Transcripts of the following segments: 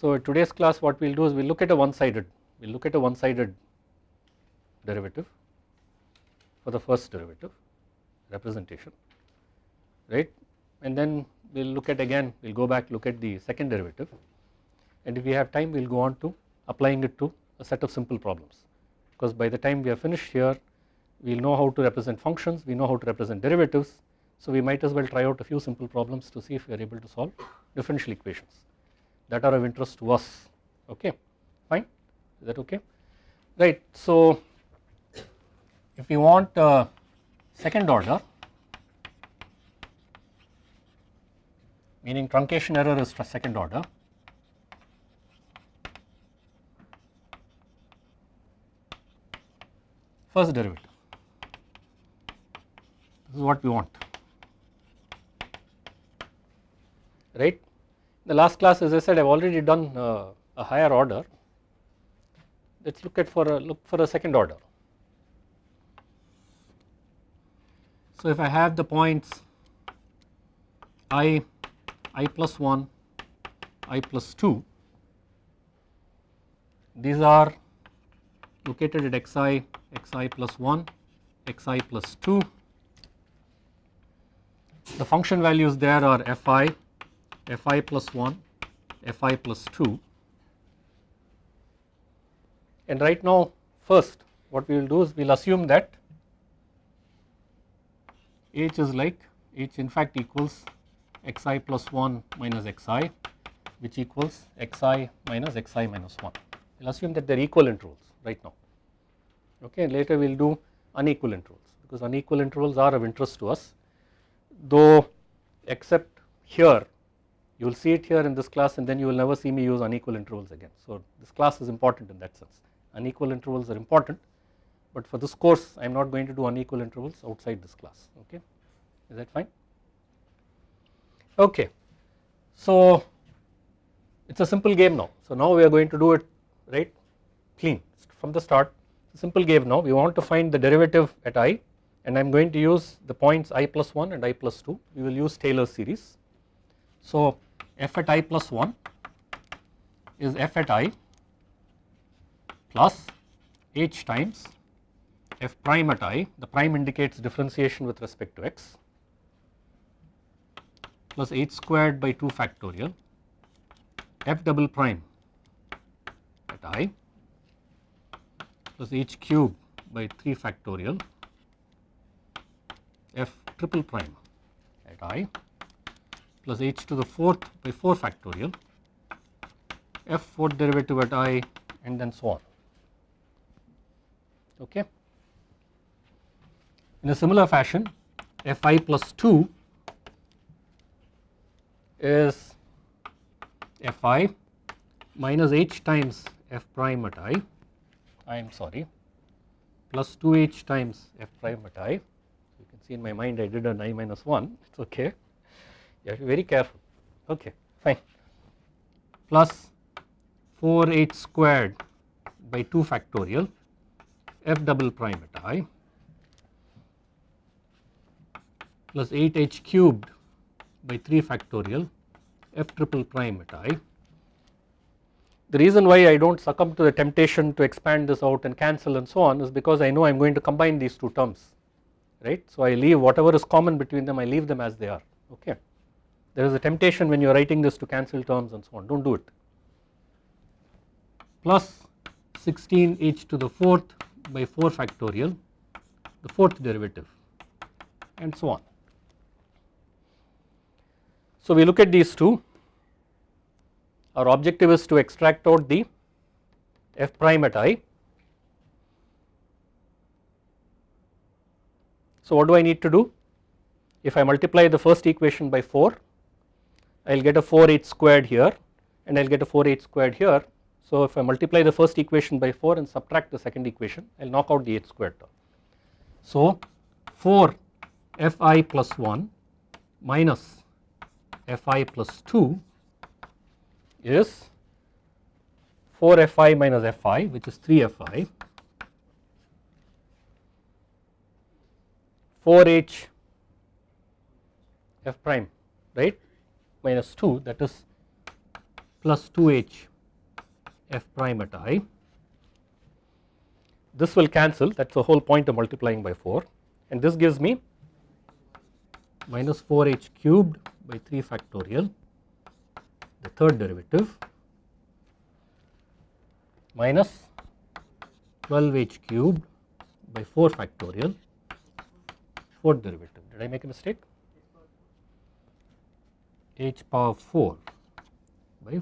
So today's class what we will do is we will look at a one sided, we will look at a one sided derivative for the first derivative representation right? And then we will look at again we will go back look at the second derivative. And if we have time we will go on to applying it to a set of simple problems. Because by the time we are finished here we will know how to represent functions we know how to represent derivatives. So we might as well try out a few simple problems to see if we are able to solve differential equations that are of interest to us. Okay fine. Is that okay? Right so if we want uh, second order meaning truncation error is second order. First derivative. This is what we want. Right the last class as I said I have already done uh, a higher order let us look at for a look for a second order So if I have the points i, i plus 1, i plus 2, these are located at xi, xi plus 1, xi plus 2. The function values there are fi, fi plus 1, fi plus 2 and right now first what we will do is we will assume that h is like h in fact equals xi plus 1 minus xi which equals xi minus xi minus 1. We will assume that they are equal intervals right now. Okay and later we will do unequal intervals because unequal intervals are of interest to us. Though except here you will see it here in this class and then you will never see me use unequal intervals again. So this class is important in that sense. Unequal intervals are important but for this course I am not going to do unequal intervals outside this class okay? Is that fine? Okay. So it is a simple game now. So now we are going to do it right? Clean from the start. Simple game now. We want to find the derivative at i and I am going to use the points i plus 1 and i plus 2 we will use Taylor's series. So f at i plus 1 is f at i plus h times f prime at i, the prime indicates differentiation with respect to x plus h squared by 2 factorial f double prime at i plus h cube by 3 factorial f triple prime at i plus h to the fourth by 4 factorial f fourth derivative at i and then so on okay. In a similar fashion fi plus 2 is fi minus h times f prime at i, I am sorry plus 2h times f prime at i. You can see in my mind I did an i minus 1 it is okay have to be very careful okay fine plus 4h squared by 2 factorial f double prime at i plus 8h cubed by 3 factorial f triple prime at i. The reason why I do not succumb to the temptation to expand this out and cancel and so on is because I know I am going to combine these two terms right. So I leave whatever is common between them I leave them as they are okay. There is a temptation when you are writing this to cancel terms and so on do not do it plus 16 h to the fourth by 4 factorial the fourth derivative and so on. So we look at these two our objective is to extract out the f prime at i. So what do I need to do if I multiply the first equation by 4 I will get a 4h squared here and I will get a 4h squared here. So if I multiply the first equation by 4 and subtract the second equation I will knock out the h squared term. So 4 fi plus 1 minus fi plus 2 is 4 fi minus fi which is 3 fi 4h f prime right minus 2 that is plus 2h f prime at i. This will cancel that is the whole point of multiplying by 4 and this gives me minus 4h cubed by 3 factorial the third derivative minus 12h cubed by 4 factorial fourth derivative. Did I make a mistake? H power 4 by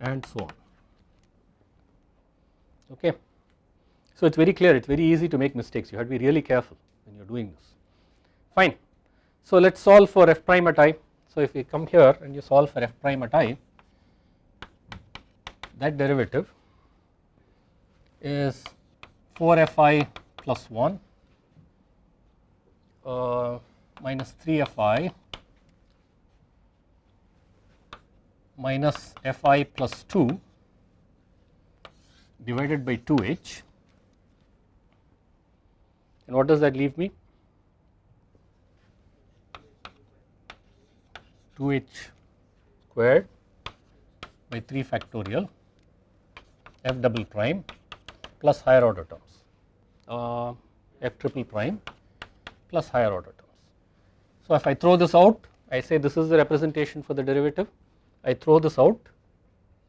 and so on. Okay. So, it is very clear, it is very easy to make mistakes, you have to be really careful when you are doing this. Fine. So, let us solve for f prime at i. So, if we come here and you solve for f prime at i, that derivative is 4 fi plus 1 uh, minus 3 minus fi plus 2 divided by 2h and what does that leave me? 2h squared by 3 factorial f double prime plus higher order terms. Uh, f triple prime plus higher order terms. So, if I throw this out I say this is the representation for the derivative I throw this out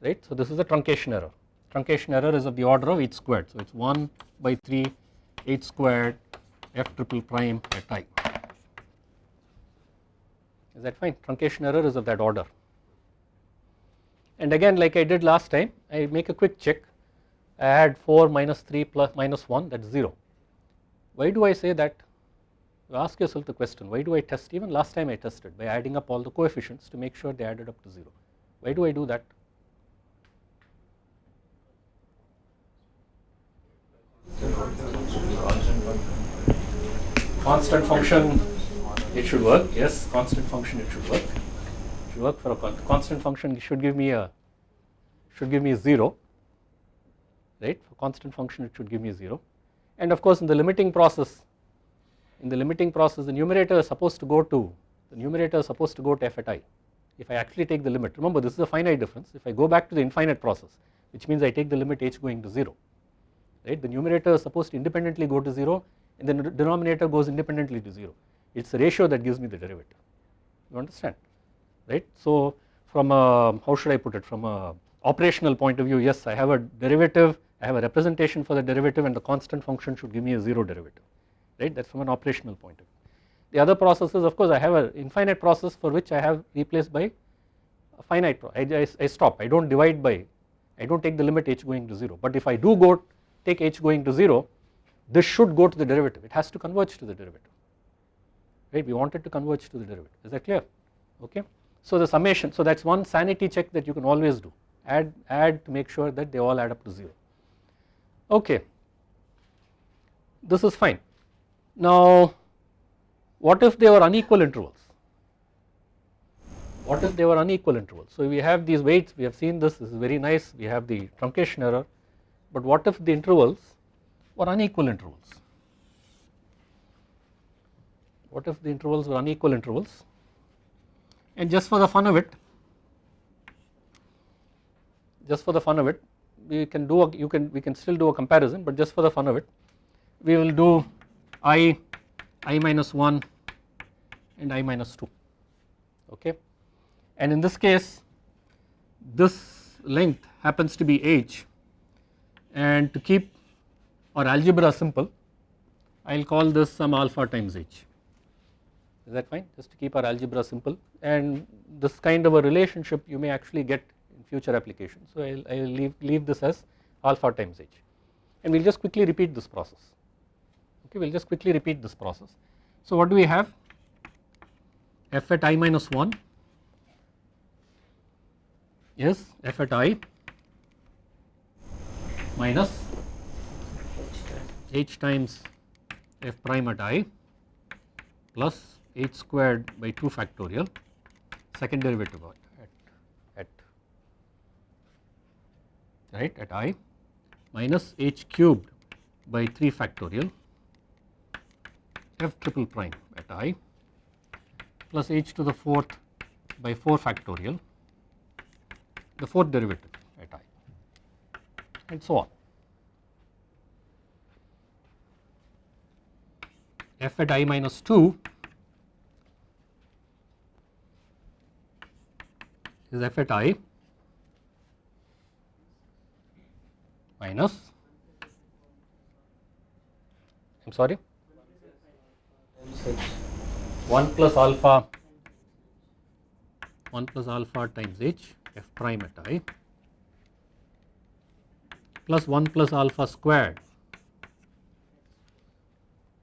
right. So, this is the truncation error. Truncation error is of the order of h squared. So, it is 1 by 3 h squared f triple prime at i. Is that fine? Truncation error is of that order. And again like I did last time I make a quick check. I add 4 minus 3 plus minus 1 that is 0 why do I say that? You ask yourself the question why do I test? Even last time I tested by adding up all the coefficients to make sure they added up to 0 why do I do that? Constant function it should work. Yes constant function it should work. It should work for a con constant function should give me a should give me a 0 right? For constant function it should give me a 0 and of course in the limiting process in the limiting process the numerator is supposed to go to the numerator is supposed to go to f at i if I actually take the limit remember this is a finite difference. If I go back to the infinite process which means I take the limit h going to 0 right? The numerator is supposed to independently go to 0 and the denominator goes independently to 0 it is the ratio that gives me the derivative. You understand right. So from a how should I put it? From a operational point of view yes I have a derivative I have a representation for the derivative and the constant function should give me a 0 derivative right? That is from an operational point of view. The other processes of course I have an infinite process for which I have replaced by a finite I, I, I stop I do not divide by I do not take the limit h going to 0 but if I do go take h going to 0 this should go to the derivative. It has to converge to the derivative. Right? We want it to converge to the derivative. Is that clear? Okay. So the summation so that is one sanity check that you can always do. Add add to make sure that they all add up to 0 okay. This is fine. Now what if they were unequal intervals? What if they were unequal intervals? So we have these weights, we have seen this, this is very nice, we have the truncation error, but what if the intervals were unequal intervals? What if the intervals were unequal intervals? And just for the fun of it, just for the fun of it, we can do a, you can we can still do a comparison, but just for the fun of it, we will do i i minus 1 and i minus 2 okay? And in this case this length happens to be h. And to keep our algebra simple I will call this some alpha times h. Is that fine? Just to keep our algebra simple. And this kind of a relationship you may actually get in future applications. So I will leave, leave this as alpha times h. And we will just quickly repeat this process. Okay we will just quickly repeat this process. So what do we have f at i minus 1 is f at i minus h times f prime at i plus h squared by 2 factorial second derivative at, at right at i minus h cubed by 3 factorial f triple prime at i plus h to the fourth by 4 factorial the fourth derivative at i and so on. f at i minus 2 is f at i minus I am sorry 1 plus alpha 1 plus alpha times h f prime at i plus 1 plus alpha squared.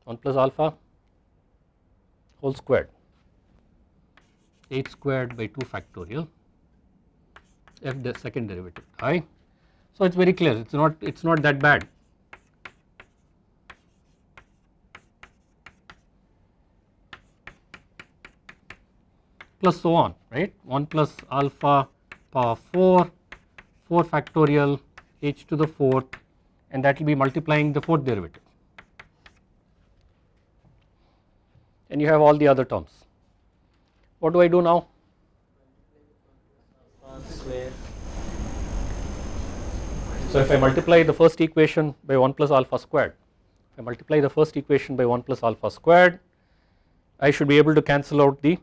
1 plus alpha whole squared. H squared by 2 factorial f the second derivative i. So, it is very clear it is not it is not that bad plus so on right 1 plus alpha power 4 4 factorial h to the fourth and that will be multiplying the fourth derivative and you have all the other terms. What do I do now? So if I multiply the first equation by 1 plus alpha squared, if I multiply the first equation by 1 plus alpha squared, I should be able to cancel out the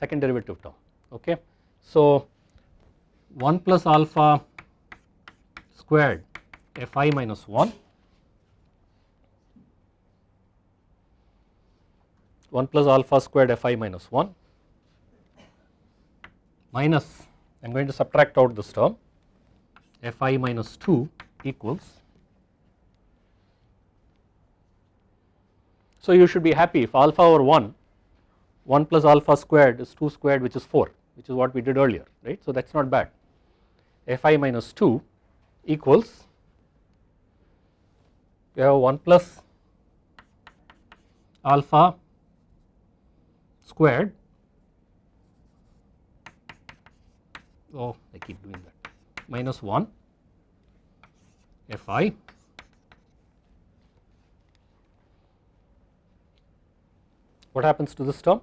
second derivative term okay. So 1 plus alpha squared fi minus 1 1 plus alpha squared fi minus 1 minus I am going to subtract out this term. Fi minus 2 equals. So you should be happy. If alpha over 1 1 plus alpha squared is 2 squared which is 4 which is what we did earlier right. So that is not bad. Fi minus 2 equals we have 1 plus alpha squared. Oh I keep doing that. Minus 1 fi. What happens to this term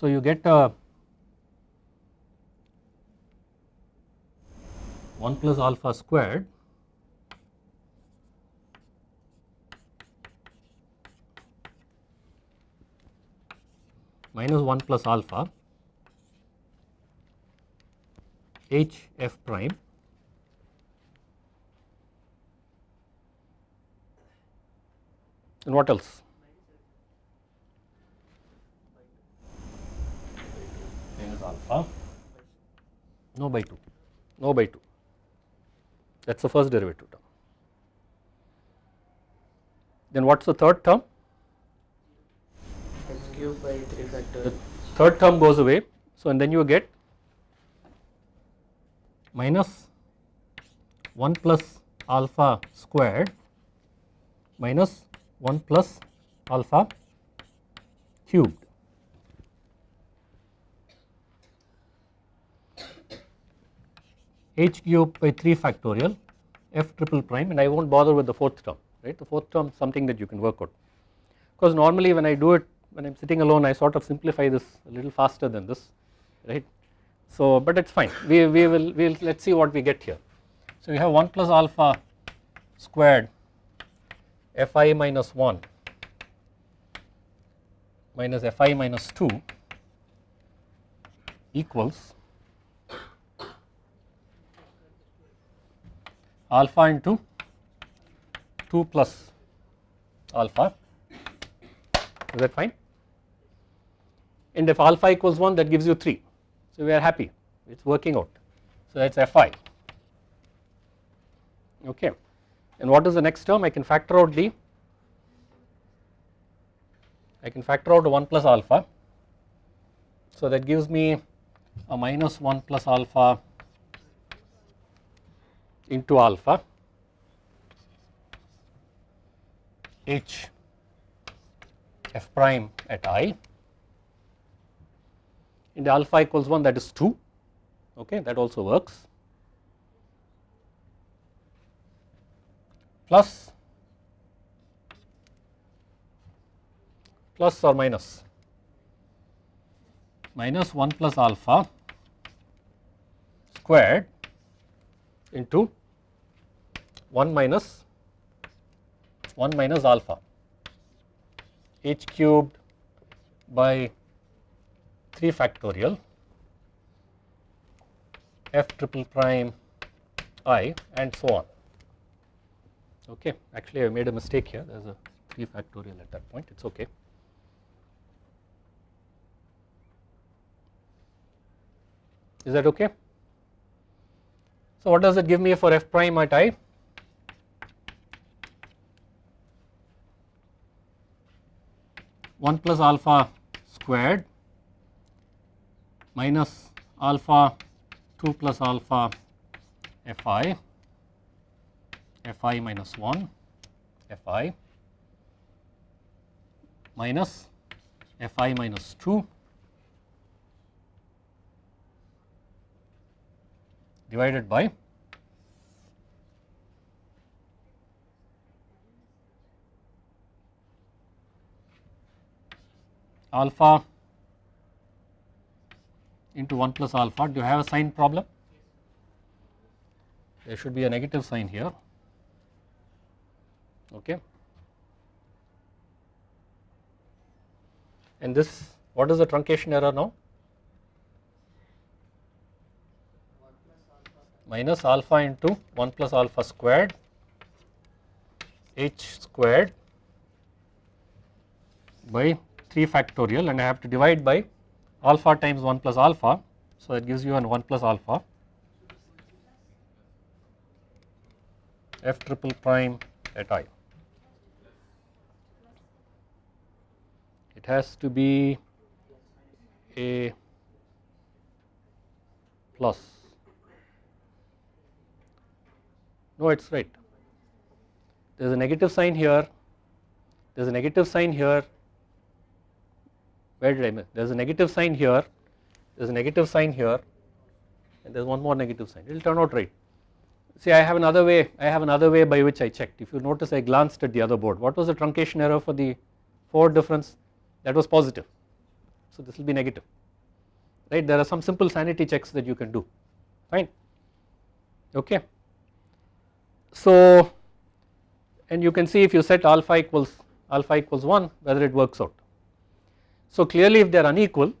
So, you get a 1 plus alpha squared minus 1 plus alpha h f prime and what else? Alpha no by 2 no by 2 that is the first derivative term. Then what is the third term? x cube by 3 factorial. The third term goes away so and then you get minus 1 plus alpha squared minus 1 plus alpha cubed h cube by 3 factorial f triple prime and I will not bother with the fourth term right the fourth term something that you can work out because normally when I do it when I am sitting alone I sort of simplify this a little faster than this right. So but it is fine we, we will we will let us see what we get here. So we have 1 plus alpha squared fi minus 1 minus fi minus 2 equals alpha into 2 plus alpha. Is that fine? And if alpha equals 1 that gives you 3 so we are happy. It is working out. So that is fi okay. And what is the next term? I can factor out the I can factor out 1 plus alpha. So that gives me a minus 1 plus alpha into alpha. H f prime at i. And alpha equals 1 that is 2 okay that also works. Plus plus or minus? Minus 1 plus alpha squared into 1 minus 1 minus alpha h cubed by 3 factorial f triple prime i and so on okay actually I made a mistake here there is a 3 factorial at that point it is okay. Is that okay? So what does it give me for f prime at i? One plus alpha squared minus alpha 2 plus alpha fi fi minus 1 fi minus fi minus 2 divided by alpha into 1 plus alpha. Do you have a sign problem? There should be a negative sign here. Okay. And this, what is the truncation error now? minus alpha into 1 plus alpha squared h squared by 3 factorial and I have to divide by alpha times 1 plus alpha. So, that gives you an 1 plus alpha f triple prime at i. It has to be a plus No, it is right. There is a negative sign here, there is a negative sign here. Where did I miss? There is a negative sign here, there is a negative sign here, and there is one more negative sign. It will turn out right. See, I have another way. I have another way by which I checked. If you notice, I glanced at the other board. What was the truncation error for the forward difference? That was positive. So this will be negative. Right? There are some simple sanity checks that you can do. Fine. Okay. So, and you can see if you set alpha equals alpha equals 1 whether it works out. So clearly if they are unequal,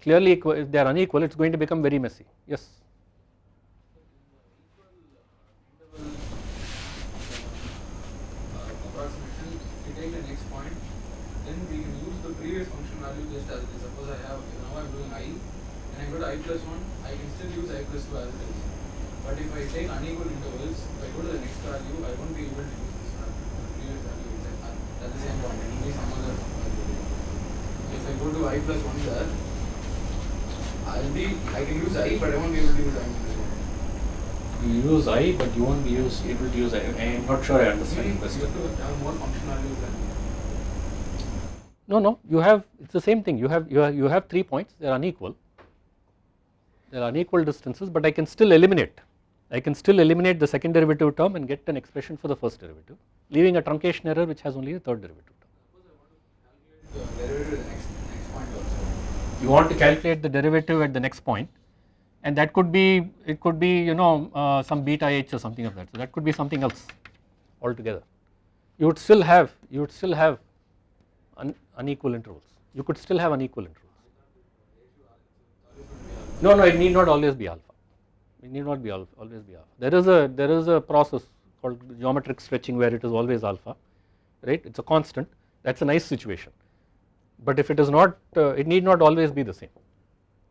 clearly if they are unequal it is going to become very messy, yes. Suppose I have now I am doing i and I go to i plus 1, I can still use i plus 2 as it is. But if I take unequal intervals, if I go to the next value, I won't be able to use this value, previous value at the same point, it will be some other value. So if I go to i plus 1 there, I'll be, I can use i, but I won't be able to use i minus 1. You use i, but you won't be use, able to use i. I am not sure I understand You the question. have more functionalities than No, no, you have, it is the same thing. You have, you have, you have three points, they are unequal. They are unequal distances, but I can still eliminate. I can still eliminate the second derivative term and get an expression for the first derivative, leaving a truncation error which has only the third derivative term. the derivative at the next, next point also. You want to calculate the derivative at the next point and that could be, it could be you know uh, some beta h or something of that. So that could be something else altogether. You would still have, you would still have un, unequal intervals. You could still have unequal intervals. No, no, it need not always be alpha. It need not be always be alpha. There is a there is a process called geometric stretching where it is always alpha, right? It's a constant. That's a nice situation. But if it is not, uh, it need not always be the same.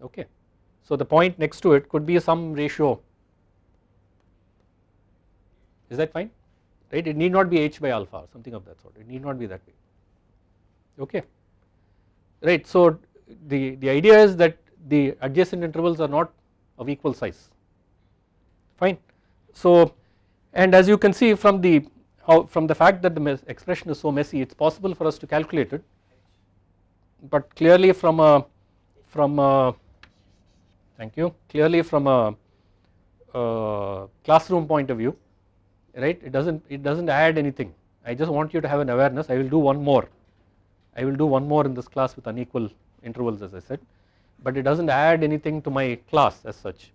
Okay. So the point next to it could be some ratio. Is that fine? Right? It need not be h by alpha or something of that sort. It need not be that way. Okay. Right. So the the idea is that the adjacent intervals are not of equal size fine. So and as you can see from the how from the fact that the expression is so messy it is possible for us to calculate it but clearly from a from a thank you clearly from a, a classroom point of view right? It does not it does not add anything. I just want you to have an awareness. I will do one more. I will do one more in this class with unequal intervals as I said. But it does not add anything to my class as such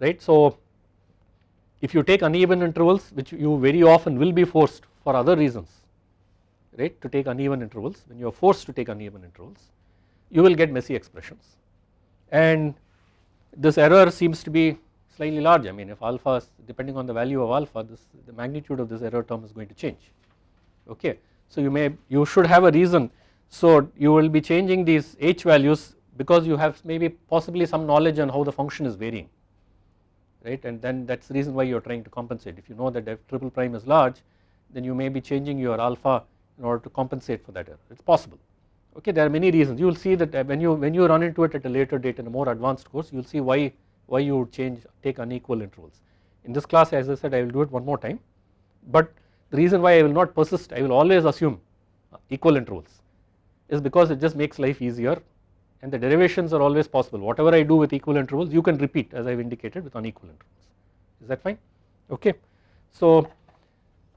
right. So if you take uneven intervals which you very often will be forced for other reasons right to take uneven intervals. When you are forced to take uneven intervals you will get messy expressions. And this error seems to be slightly large. I mean if alpha is depending on the value of alpha this the magnitude of this error term is going to change. Okay. So you may you should have a reason. So you will be changing these h values because you have maybe possibly some knowledge on how the function is varying right? And then that is the reason why you are trying to compensate. If you know that f triple prime is large then you may be changing your alpha in order to compensate for that error. It is possible. Okay there are many reasons. You will see that uh, when you when you run into it at a later date in a more advanced course you will see why why you would change take unequal intervals. In this class as I said I will do it one more time. But the reason why I will not persist I will always assume uh, equal intervals is because it just makes life easier and the derivations are always possible. Whatever I do with equal intervals you can repeat as I have indicated with unequal intervals. Is that fine? Okay. So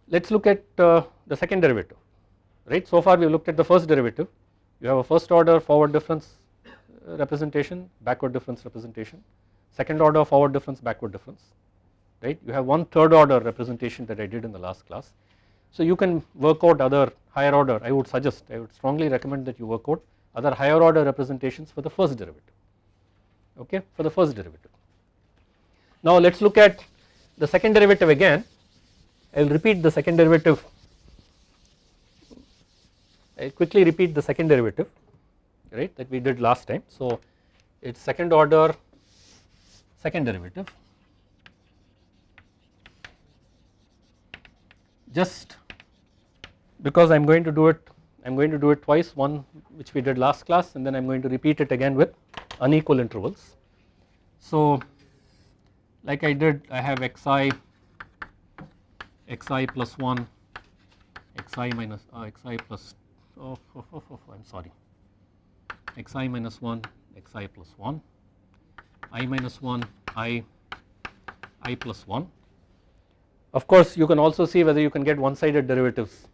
let us look at uh, the second derivative right? So far we have looked at the first derivative. You have a first order forward difference uh, representation backward difference representation. Second order forward difference backward difference. Right? You have one third order representation that I did in the last class. So you can work out other higher order. I would suggest I would strongly recommend that you work out other higher order representations for the first derivative. Okay? For the first derivative. Now let us look at the second derivative again. I will repeat the second derivative I quickly repeat the second derivative right that we did last time so it is second order second derivative just because I am going to do it I am going to do it twice one which we did last class and then I am going to repeat it again with unequal intervals. So like I did I have xi xi plus 1 xi minus uh, xi plus oh, oh, oh, oh I am sorry xi minus 1 xi plus 1 i minus 1 i i plus 1 of course you can also see whether you can get one sided derivatives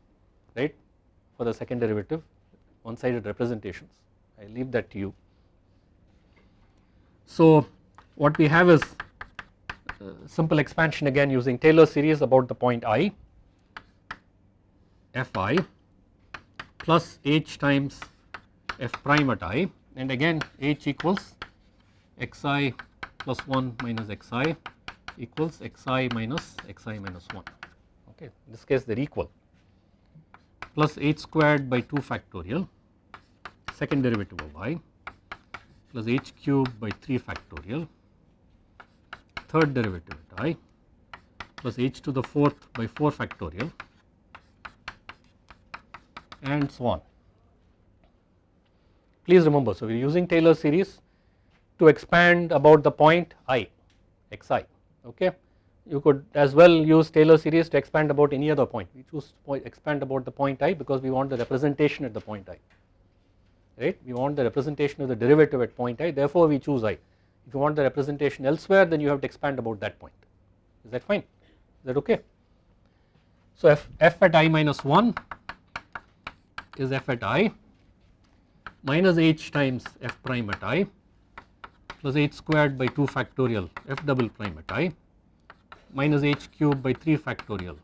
right? For the second derivative one sided representations. I leave that to you. So what we have is uh, simple expansion again using Taylor series about the point i fi plus h times f prime at i and again h equals xi plus 1 minus xi equals xi minus xi minus 1 okay in this case they are equal. Plus h squared by 2 factorial second derivative of y plus h cubed by 3 factorial third derivative at i plus h to the fourth by 4 factorial and so on. Please remember so we are using Taylor series to expand about the point i xi okay? You could as well use Taylor series to expand about any other point. We choose expand about the point i because we want the representation at the point i right? We want the representation of the derivative at point i therefore we choose i. If you want the representation elsewhere then you have to expand about that point. Is that fine? Is that okay. So f, f at i minus 1 is f at i minus h times f prime at i plus h squared by 2 factorial f double prime at i minus h cube by 3 factorial.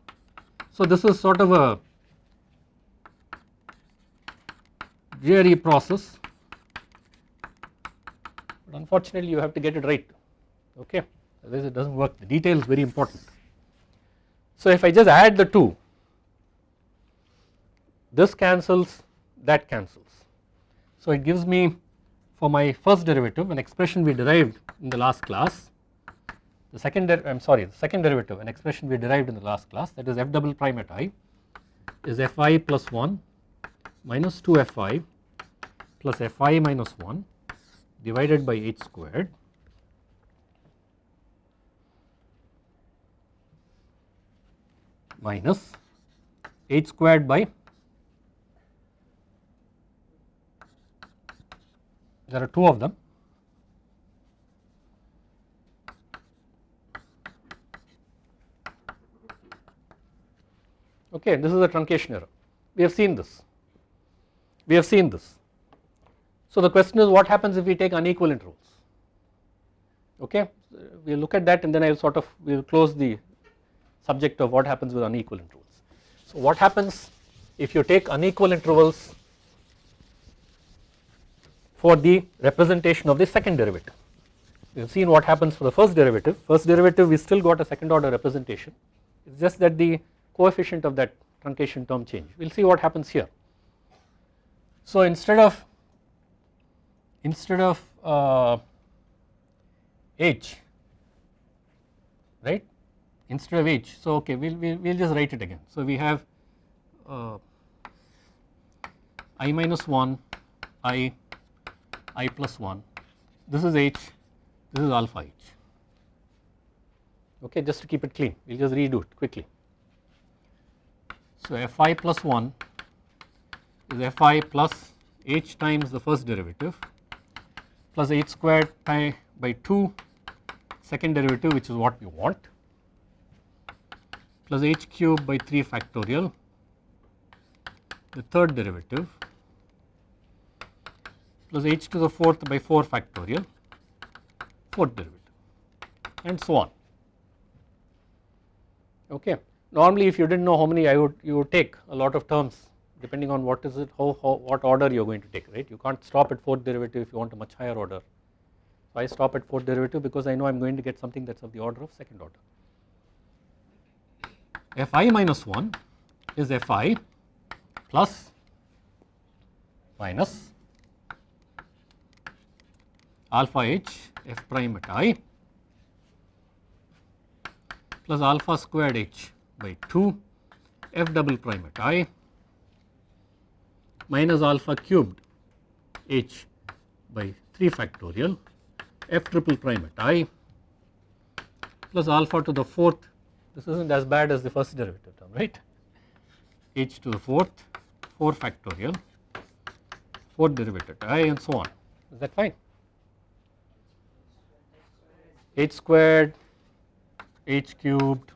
So this is sort of a dreary process but unfortunately you have to get it right okay otherwise it does not work the detail is very important. So if I just add the two this cancels that cancels. So it gives me for my first derivative an expression we derived in the last class the second I am sorry the second derivative an expression we derived in the last class that is f double prime at i is fi plus 1 minus 2 fi plus fi minus 1 divided by h squared minus h squared by there are two of them okay this is a truncation error we have seen this we have seen this. So the question is what happens if we take unequal intervals okay we will look at that and then I will sort of we will close the subject of what happens with unequal intervals. So what happens if you take unequal intervals for the representation of the second derivative. We have seen what happens for the first derivative, first derivative we still got a second order representation. It is just that the coefficient of that truncation term change. We will see what happens here. So instead of instead of uh, h right? Instead of h. So okay we'll we'll, we'll just write it again. So we have uh, i minus 1 i i plus 1 this is h this is alpha h. Okay just to keep it clean we'll just redo it quickly. So fi plus 1 is fi plus h times the first derivative plus h squared by 2 second derivative which is what we want plus h cube by 3 factorial the third derivative plus h to the fourth by 4 factorial fourth derivative and so on okay. Normally if you did not know how many I would you would take a lot of terms depending on what is it how, how what order you are going to take right you can't stop at fourth derivative if you want a much higher order. So I stop at fourth derivative because I know I am going to get something that is of the order of second order. Fi minus 1 is Fi plus minus alpha h f prime at i plus alpha squared h by 2 f double prime at i minus alpha cubed h by 3 factorial f triple prime at i plus alpha to the fourth. This is not as bad as the first derivative term right? H to the fourth 4 factorial fourth derivative at i and so on. Is that fine h squared h cubed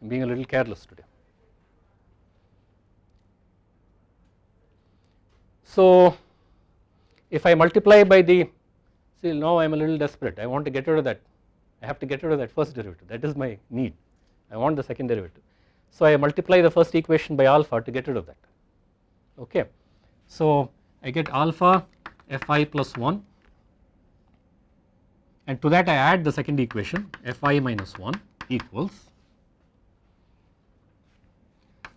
I am being a little careless today. So if I multiply by the see now I am a little desperate I want to get rid of that I have to get rid of that first derivative that is my need I want the second derivative. So I multiply the first equation by alpha to get rid of that okay. So I get alpha fi plus 1 and to that I add the second equation fi minus 1 equals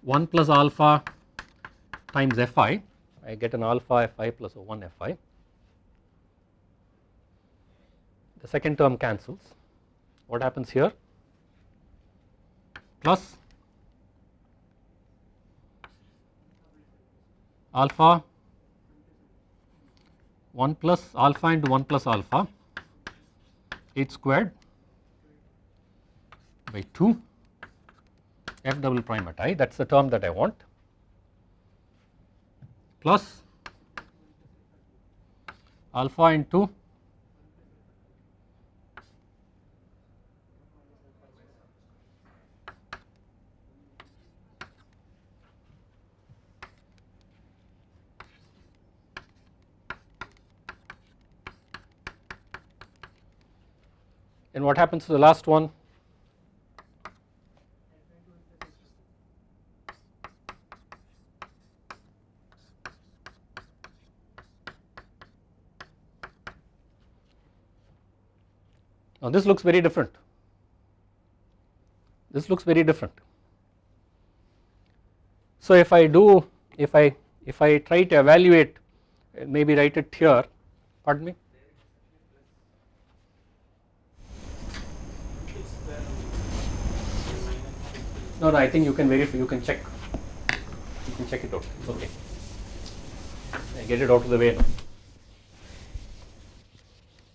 1 plus alpha times fi. I get an alpha fi plus 1 fi. The second term cancels. What happens here? Plus alpha 1 plus alpha into 1 plus alpha h squared by 2 f double prime at i that is the term that I want. Plus alpha into and what happens to the last one Now this looks very different. This looks very different. So if I do, if I if I try to evaluate, uh, maybe write it here. Pardon me. No, no. I think you can verify. You can check. You can check it out. It's okay. I get it out of the way now.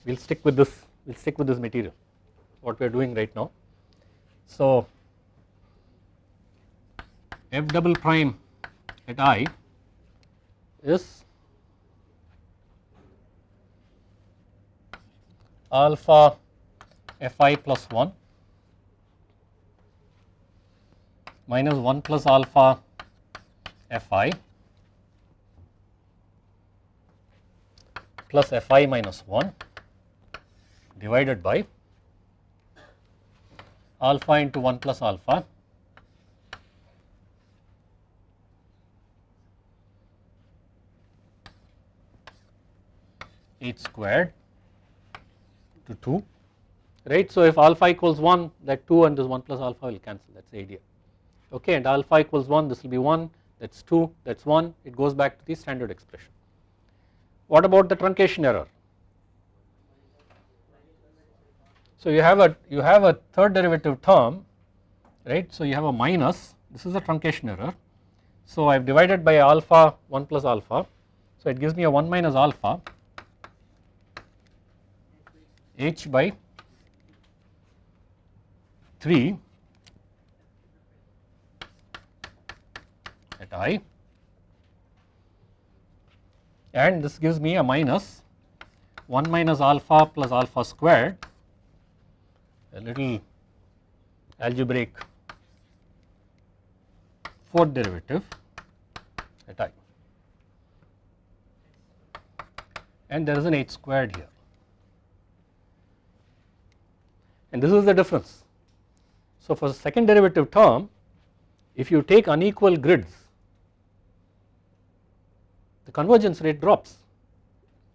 We'll stick with this we will stick with this material what we are doing right now. So f double prime at i is alpha fi plus 1 minus 1 plus alpha fi plus fi minus 1 divided by alpha into 1 plus alpha h squared to 2 right. So if alpha equals 1 that 2 and this 1 plus alpha will cancel. That is the idea okay and alpha equals 1 this will be 1 that is 2 that is 1 it goes back to the standard expression. What about the truncation error? So you have a you have a third derivative term right so you have a minus this is a truncation error so I have divided by alpha 1 plus alpha so it gives me a 1 minus alpha h by 3 i. And this gives me a minus. 1 minus alpha plus alpha squared a little algebraic fourth derivative at i. And there is an h squared here. And this is the difference. So for the second derivative term if you take unequal grids the convergence rate drops.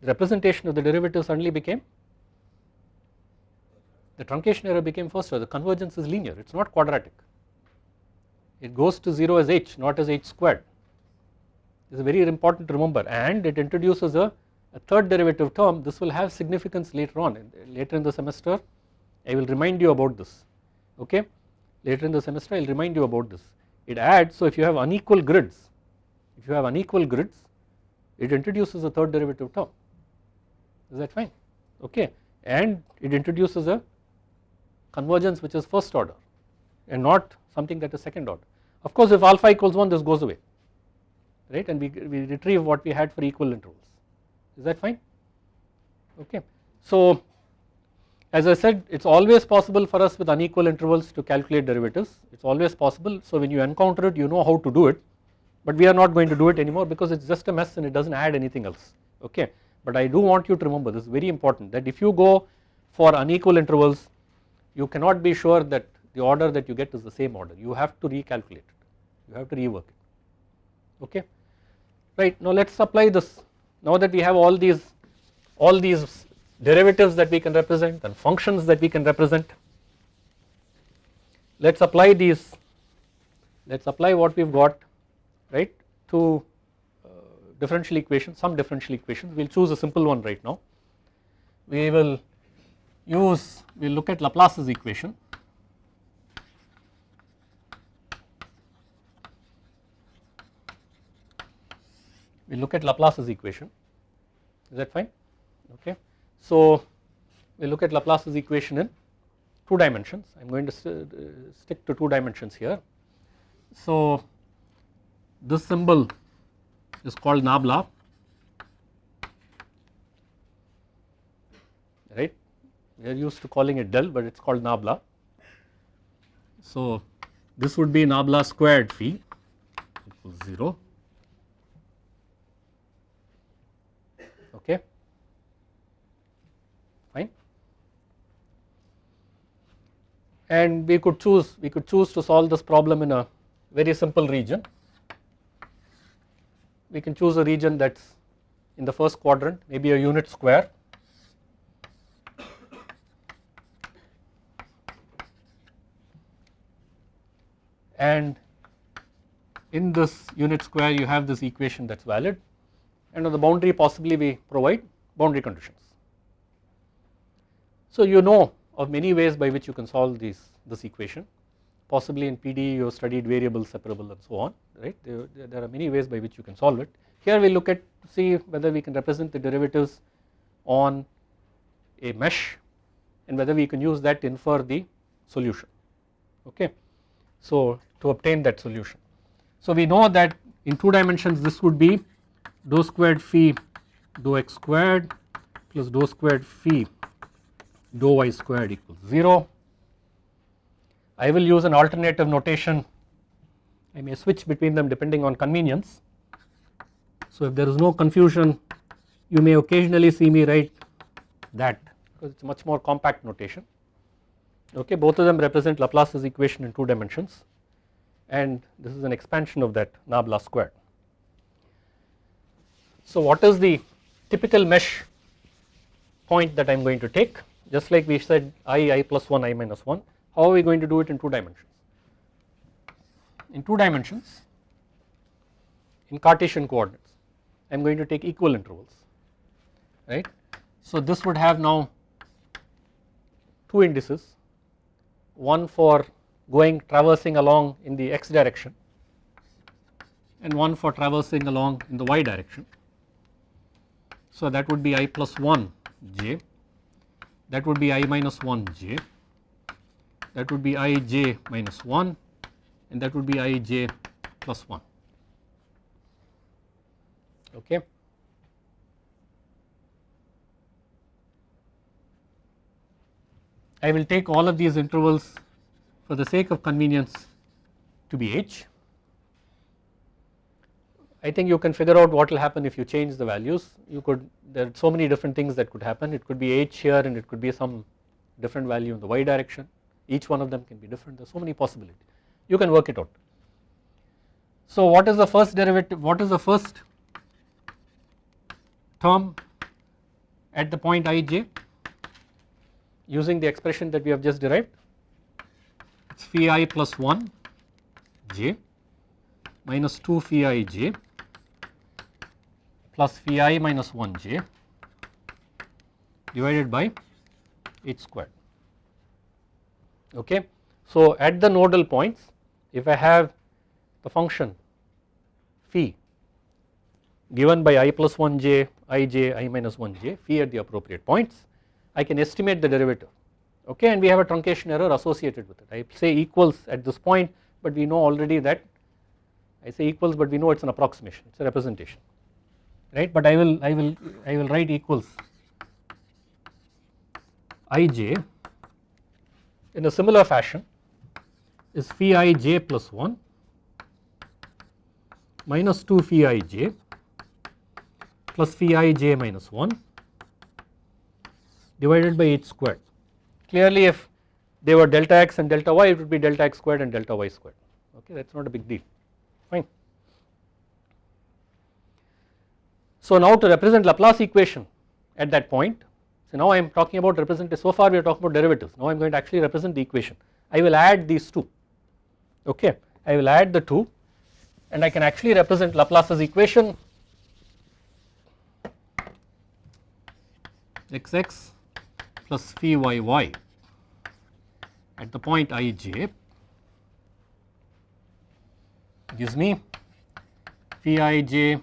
The representation of the derivative suddenly became the truncation error became faster. The convergence is linear. It is not quadratic. It goes to 0 as h not as h squared. This is very important to remember. And it introduces a, a third derivative term. This will have significance later on. Later in the semester I will remind you about this. Okay? Later in the semester I will remind you about this. It adds so if you have unequal grids if you have unequal grids it introduces a third derivative term is that fine? Okay. And it introduces a convergence which is first order and not something that is second order. Of course if alpha equals 1 this goes away right? And we, we retrieve what we had for equal intervals. Is that fine? Okay. So as I said it is always possible for us with unequal intervals to calculate derivatives. It is always possible. So when you encounter it you know how to do it but we are not going to do it anymore because it is just a mess and it does not add anything else. Okay? But I do want you to remember this is very important that if you go for unequal intervals you cannot be sure that the order that you get is the same order. You have to recalculate it. You have to rework it. Okay? Right. Now let us apply this. Now that we have all these all these derivatives that we can represent and functions that we can represent. Let us apply these, let us apply what we have got right to uh, differential equations, some differential equations, we will choose a simple one right now. We will use, we will look at Laplace's equation. We look at Laplace's equation, is that fine? Okay. So we look at Laplace's equation in two dimensions I am going to st stick to two dimensions here. So this symbol is called nabla. Right? We are used to calling it del but it is called nabla. So this would be nabla squared phi equals 0 okay? Fine? And we could choose we could choose to solve this problem in a very simple region we can choose a region that is in the first quadrant maybe a unit square. And in this unit square you have this equation that is valid. And on the boundary possibly we provide boundary conditions. So you know of many ways by which you can solve these this equation possibly in PD you have studied variable separable and so on right there, there are many ways by which you can solve it. Here we look at see whether we can represent the derivatives on a mesh and whether we can use that to infer the solution okay. So to obtain that solution. So we know that in two dimensions this would be dou squared phi dou x squared plus dou squared phi dou y squared equals 0. I will use an alternative notation I may switch between them depending on convenience. So if there is no confusion you may occasionally see me write that because it is much more compact notation okay both of them represent Laplace's equation in 2 dimensions and this is an expansion of that nabla squared. So what is the typical mesh point that I am going to take just like we said i, i plus 1, i minus 1 how are we going to do it in 2 dimensions? In 2 dimensions in Cartesian coordinates I am going to take equal intervals right. So this would have now two indices one for going traversing along in the x direction and one for traversing along in the y direction. So that would be i plus 1 j that would be i minus 1 j that would be i j minus 1 and that would be i j plus 1 okay. I will take all of these intervals for the sake of convenience to be h. I think you can figure out what will happen if you change the values you could there are so many different things that could happen it could be h here and it could be some different value in the y direction each one of them can be different. There are so many possibilities. You can work it out. So what is the first derivative what is the first term at the point ij using the expression that we have just derived. It is phi i plus 1 j minus 2 phi i j plus phi i minus 1 j divided by h squared okay. So at the nodal points if I have the function phi given by i plus 1 j i minus 1 j phi at the appropriate points I can estimate the derivative. Okay? And we have a truncation error associated with it. I say equals at this point but we know already that I say equals but we know it is an approximation it is a representation. Right? But I will I will I will write equals ij in a similar fashion is phi i j plus 1 minus 2 phi i j plus phi i j minus 1 divided by h squared. Clearly if they were delta x and delta y it would be delta x squared and delta y squared okay that is not a big deal fine. So now to represent Laplace equation at that point so now I am talking about represent so far we are talking about derivatives. Now I am going to actually represent the equation. I will add these two. Okay? I will add the two and I can actually represent Laplace's equation. Xx plus phi yy at the point ij gives me phi ij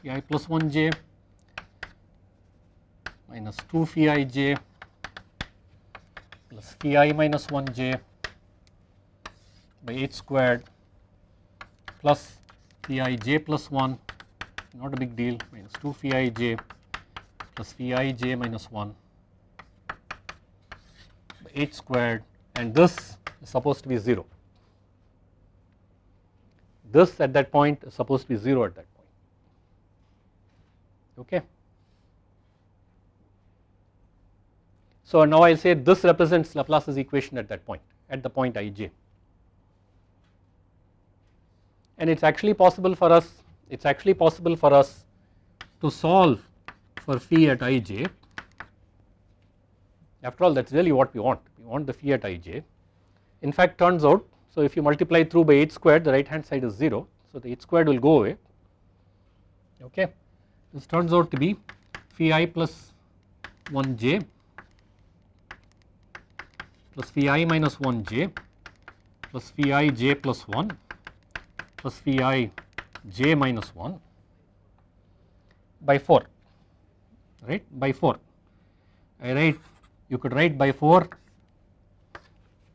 phi i plus 1 j minus 2 phi ij plus phi i minus 1 j by h squared plus phi j plus 1 not a big deal minus 2 phi j plus phi j minus 1 by h squared and this is supposed to be 0. This at that point is supposed to be 0 at that point okay. So now I will say this represents Laplace's equation at that point at the point ij and it is actually possible for us it is actually possible for us to solve for phi at ij after all that is really what we want, we want the phi at ij. In fact turns out, so if you multiply through by h squared the right hand side is 0, so the h squared will go away, okay. This turns out to be phi i plus 1 j plus phi i minus 1 j plus phi i j plus 1 plus phi i j minus 1 by 4 right? By 4 I write you could write by 4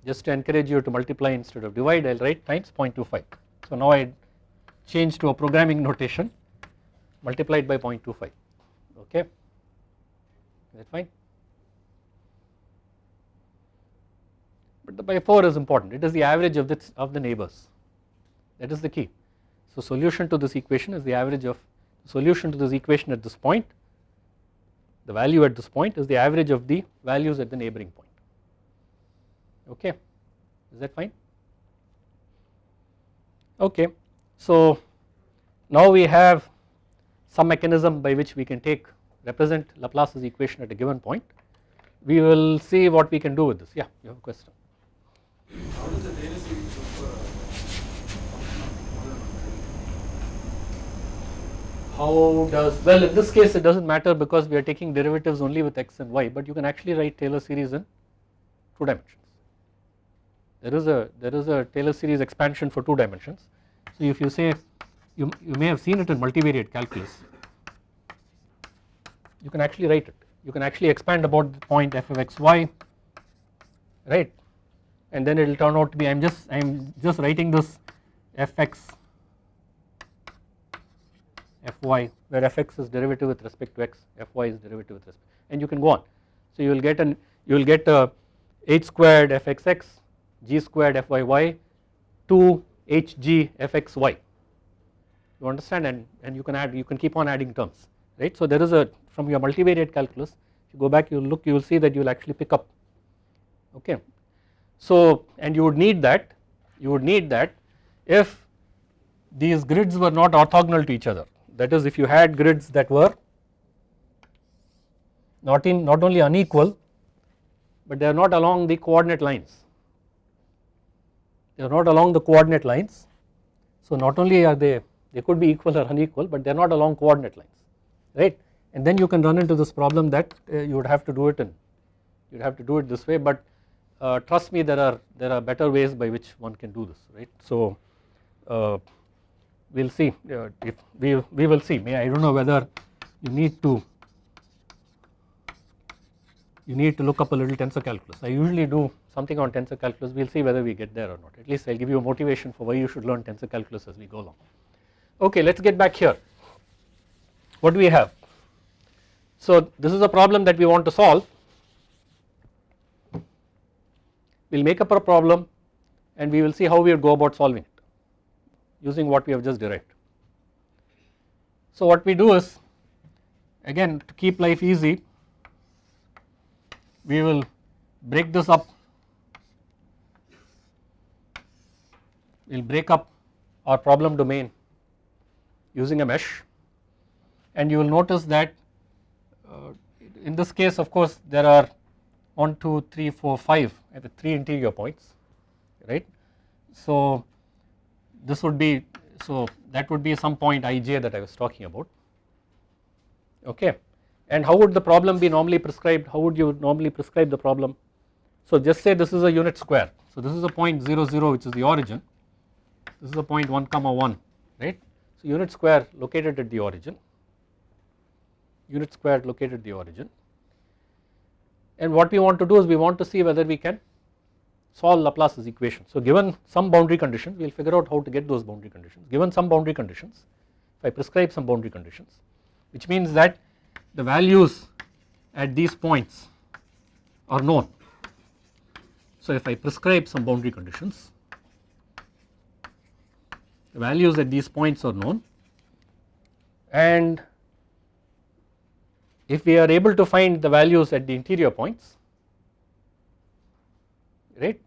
just to encourage you to multiply instead of divide I will write times 0.25. So now I change to a programming notation multiplied by 0.25 okay? Is that fine. But the by 4 is important. It is the average of this of the neighbors. That is the key. So solution to this equation is the average of solution to this equation at this point the value at this point is the average of the values at the neighboring point. Okay? Is that fine? Okay. So now we have some mechanism by which we can take represent Laplace's equation at a given point. We will see what we can do with this. Yeah you have a question How does well in this case it does not matter because we are taking derivatives only with x and y but you can actually write Taylor series in two dimensions. There is a there is a Taylor series expansion for two dimensions. So if you say you, you may have seen it in multivariate calculus. You can actually write it. You can actually expand about the point f of x y right and then it will turn out to be I am just I am just writing this fx fy where fx is derivative with respect to x fy is derivative with respect and you can go on. So you will get an you will get a h squared fxx g squared fyy 2 hg fxy. You understand? And and you can add you can keep on adding terms right? So there is a from your multivariate calculus if you go back you will look you will see that you will actually pick up okay so and you would need that you would need that if these grids were not orthogonal to each other. That is if you had grids that were not in not only unequal but they are not along the coordinate lines. They are not along the coordinate lines. So not only are they they could be equal or unequal but they are not along coordinate lines right? And then you can run into this problem that uh, you would have to do it in you would have to do it this way. But uh, trust me there are there are better ways by which one can do this right? So uh, we will see uh, if we we will see. May I do not know whether you need to you need to look up a little tensor calculus. I usually do something on tensor calculus. We will see whether we get there or not. At least I will give you a motivation for why you should learn tensor calculus as we go along. Okay let us get back here. What do we have? So this is a problem that we want to solve we will make up a problem and we will see how we go about solving it using what we have just derived. So what we do is again to keep life easy we will break this up we will break up our problem domain using a mesh and you will notice that uh, in this case of course there are 1 2 3 4 5 at the 3 interior points right? So this would be so that would be some point ij that I was talking about okay? And how would the problem be normally prescribed? How would you normally prescribe the problem? So just say this is a unit square. So this is a point 0 0 which is the origin. This is a point 1 comma 1 right? So unit square located at the origin. Unit square located at the origin and what we want to do is we want to see whether we can solve Laplace's equation. So given some boundary conditions we will figure out how to get those boundary conditions given some boundary conditions if I prescribe some boundary conditions which means that the values at these points are known. So if I prescribe some boundary conditions the values at these points are known and if we are able to find the values at the interior points right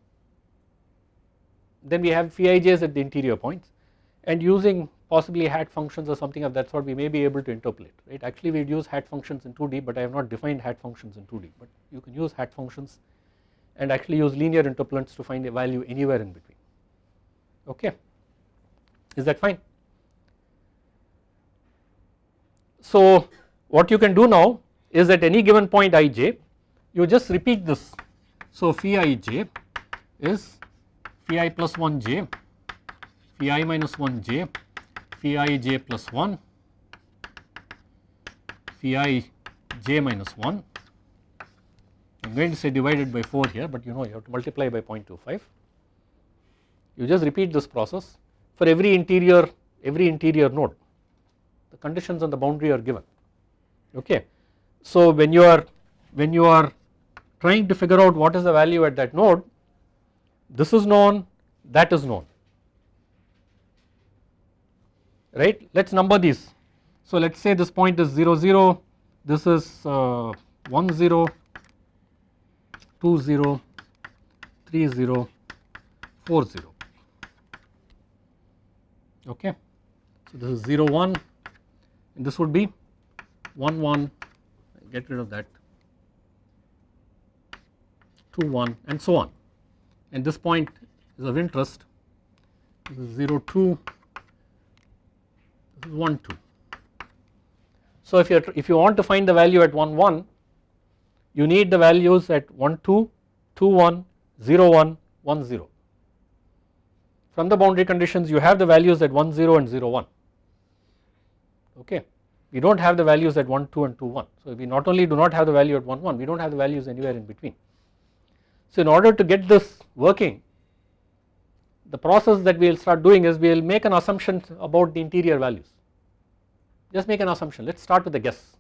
then we have Fij's at the interior points and using possibly hat functions or something of that sort we may be able to interpolate right actually we would use hat functions in 2D but I have not defined hat functions in 2D but you can use hat functions and actually use linear interpolants to find a value anywhere in between okay is that fine. So what you can do now is at any given point ij you just repeat this so phi ij is phi i plus 1 j, phi i minus 1 j, phi i j plus 1, phi i j minus 1. I am going to say divided by 4 here, but you know you have to multiply by 0.25. You just repeat this process for every interior, every interior node. The conditions on the boundary are given. Okay. So when you are when you are trying to figure out what is the value at that node, this is known that is known. Right? Let us number these. So let us say this point is 0 0 this is uh, 1 0 2 0 3 0 4 0 okay. So this is 0 1 and this would be 1 1 get rid of that. 2 1 and so on. And this point is of interest. This is 0 2 this is 1 2. So if you if you want to find the value at 1 1 you need the values at 1 2 2 1 0 1 1 0 from the boundary conditions you have the values at 1 0 and 0 1 okay we do not have the values at 1 2 and 2 1 so we not only do not have the value at 1 1 we do not have the values anywhere in between. So in order to get this working the process that we will start doing is we will make an assumption about the interior values. Just make an assumption. Let us start with a guess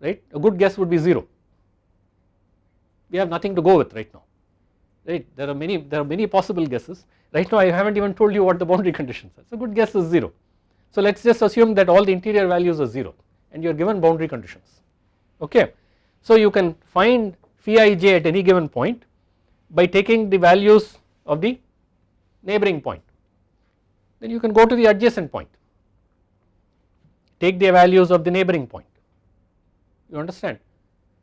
right? A good guess would be 0 we have nothing to go with right now right? There are many there are many possible guesses. Right now I have not even told you what the boundary conditions are. So good guess is 0 so let us just assume that all the interior values are 0 and you are given boundary conditions. Okay. So you can find phi ij at any given point by taking the values of the neighboring point. Then you can go to the adjacent point. Take the values of the neighboring point. You understand?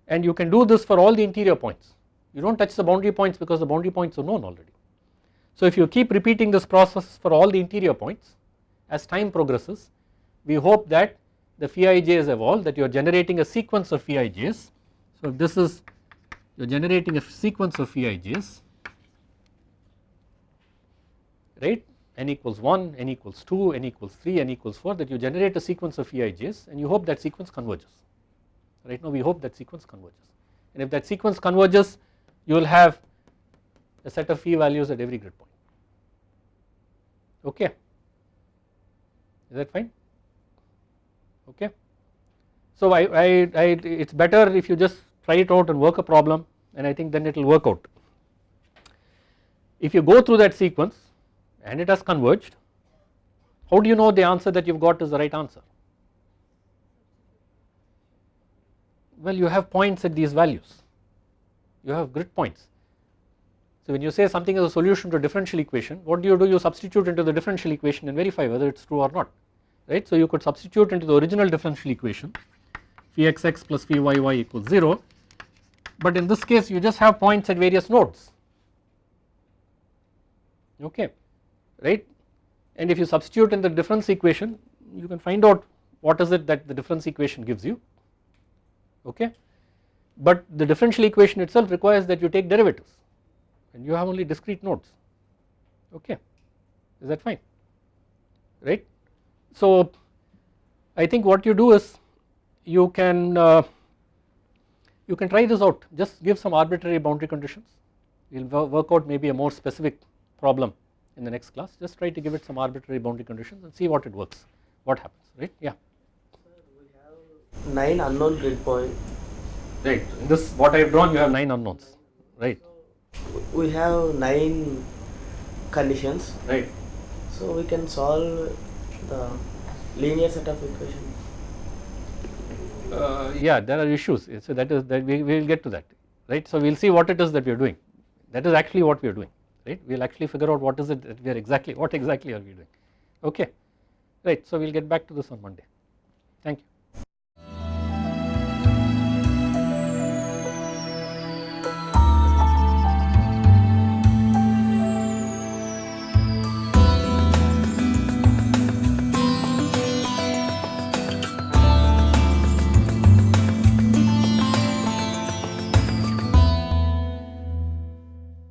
And you can do this for all the interior points. You do not touch the boundary points because the boundary points are known already. So if you keep repeating this process for all the interior points as time progresses we hope that the phi ij's evolve that you are generating a sequence of phi. So this is you are generating a sequence of phi right? N equals 1, n equals 2, n equals 3, n equals 4 that you generate a sequence of phi and you hope that sequence converges. Right now we hope that sequence converges. And if that sequence converges you will have a set of phi values at every grid point. Okay is that fine? Okay. So I, I, I it's better if you just try it out and work a problem and I think then it will work out. If you go through that sequence and it has converged how do you know the answer that you have got is the right answer? Well you have points at these values. You have grid points so when you say something is a solution to a differential equation what do you do? You substitute into the differential equation and verify whether it is true or not right. So you could substitute into the original differential equation phi xx plus phi yy equals 0 but in this case you just have points at various nodes. Okay right? And if you substitute in the difference equation you can find out what is it that the difference equation gives you okay? But the differential equation itself requires that you take derivatives and you have only discrete nodes. Okay. Is that fine? Right. So I think what you do is you can uh, you can try this out. Just give some arbitrary boundary conditions. We will work out maybe a more specific problem in the next class. Just try to give it some arbitrary boundary conditions and see what it works what happens. Right? Yeah. nine unknown grid point. Right. In this what I have drawn you have 9 unknowns. Right We have nine conditions, right. So we can solve the linear set of equations Uh, yeah there are issues. So that is that we will get to that right? So we will see what it is that we are doing. That is actually what we are doing right? We will actually figure out what is it that we are exactly what exactly are we doing. Okay right so we will get back to this on Monday. Thank you